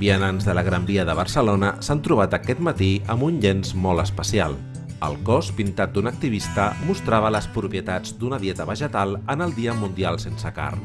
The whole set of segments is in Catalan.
Vianants de la Gran Via de Barcelona s'han trobat aquest matí amb un llenç molt especial. El cos, pintat d'un activista, mostrava les propietats d'una dieta vegetal en el Dia Mundial sense carn.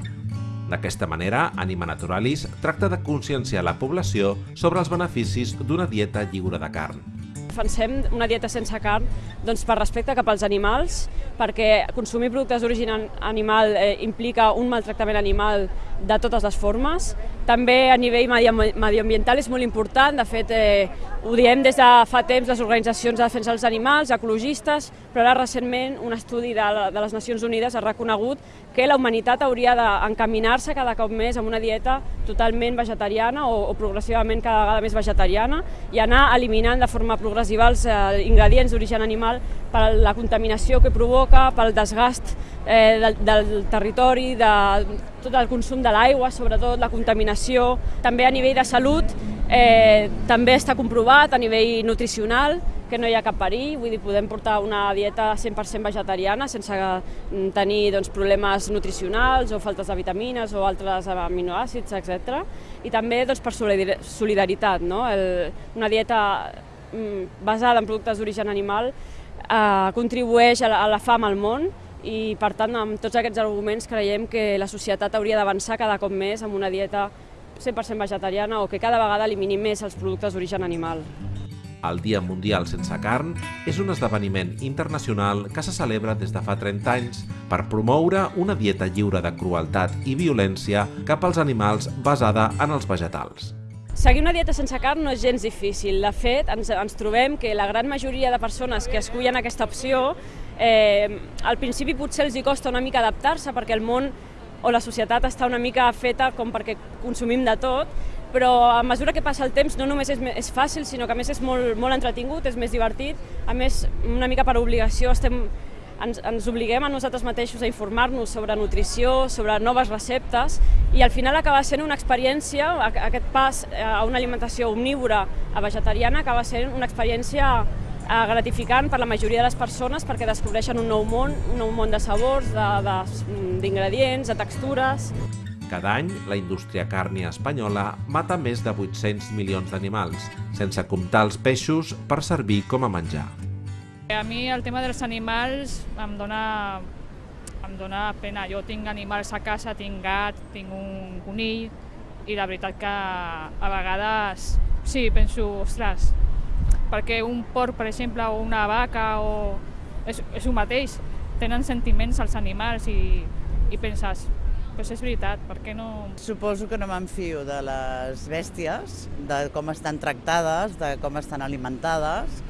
D'aquesta manera, Anima Naturalis tracta de conscienciar la població sobre els beneficis d'una dieta lliure de carn defensem una dieta sense carn doncs, per respecte cap als animals, perquè consumir productes d'origen animal eh, implica un maltractament animal de totes les formes. També a nivell mediambiental és molt important, de fet eh, ho diem des de fa temps les organitzacions de defensa dels animals, ecologistes, però ara recentment un estudi de, de les Nacions Unides ha reconegut que la humanitat hauria d'encaminar-se cada cop més amb una dieta totalment vegetariana o, o progressivament cada vegada més vegetariana i anar eliminant de forma progressiva els eh, ingredients d'origen animal per la contaminació que provoca, pel desgast eh, del, del territori, de tot el consum de l'aigua, sobretot la contaminació. També a nivell de salut eh, també està comprovat a nivell nutricional que no hi ha cap perill, vull dir, podem portar una dieta 100% vegetariana sense mm, tenir doncs, problemes nutricionals o faltes de vitamines o altres aminoàcids, etc. I també doncs, per solidaritat, no? El, una dieta basada en productes d'origen animal eh, contribueix a la, a la fam al món i per tant amb tots aquests arguments creiem que la societat hauria d'avançar cada cop més amb una dieta 100% vegetariana o que cada vegada elimini més els productes d'origen animal. El Dia Mundial Sense Carn és un esdeveniment internacional que se celebra des de fa 30 anys per promoure una dieta lliure de crueltat i violència cap als animals basada en els vegetals. Seguir una dieta sense carn no és gens difícil. De fet, ens, ens trobem que la gran majoria de persones que escullen aquesta opció eh, al principi potser els hi costa una mica adaptar-se perquè el món o la societat està una mica feta com perquè consumim de tot, però a mesura que passa el temps no només és, és fàcil, sinó que a més és molt, molt entretingut, és més divertit, a més una mica per obligació estem, ens, ens obliguem a nosaltres mateixos a informar-nos sobre nutrició, sobre noves receptes i al final acaba sent una experiència, aquest pas a una alimentació omnívora a vegetariana acaba sent una experiència Eh, gratificant per la majoria de les persones perquè descobreixen un nou món, un nou món de sabors, d'ingredients, de, de, de textures. Cada any, la indústria càrnia espanyola mata més de 800 milions d'animals, sense comptar els peixos per servir com a menjar. A mi el tema dels animals em dona, em dona pena. Jo tinc animals a casa, tinc gat, tinc un conill, i la veritat que a vegades sí, penso, ostres, perquè un porc, per exemple, o una vaca, o... és, és un mateix, tenen sentiments els animals i, i penses, pues és veritat, per què no... Suposo que no m'enfio de les bèsties, de com estan tractades, de com estan alimentades,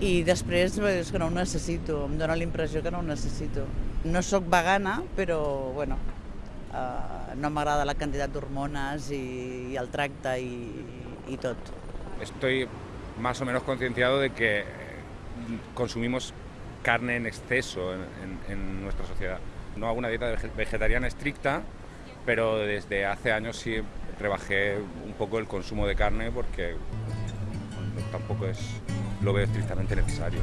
i després és que no ho necessito, em dóna la impressió que no ho necessito. No sóc vegana, però bueno, eh, no m'agrada la quantitat d'hormones i, i el tracte i, i tot. Estoy más o menos concienciado de que consumimos carne en exceso en, en, en, nuestra sociedad. No hago una dieta vegetariana estricta, pero desde hace años sí rebajé un poco el consumo de carne porque tampoco es, lo veo estrictamente necesario.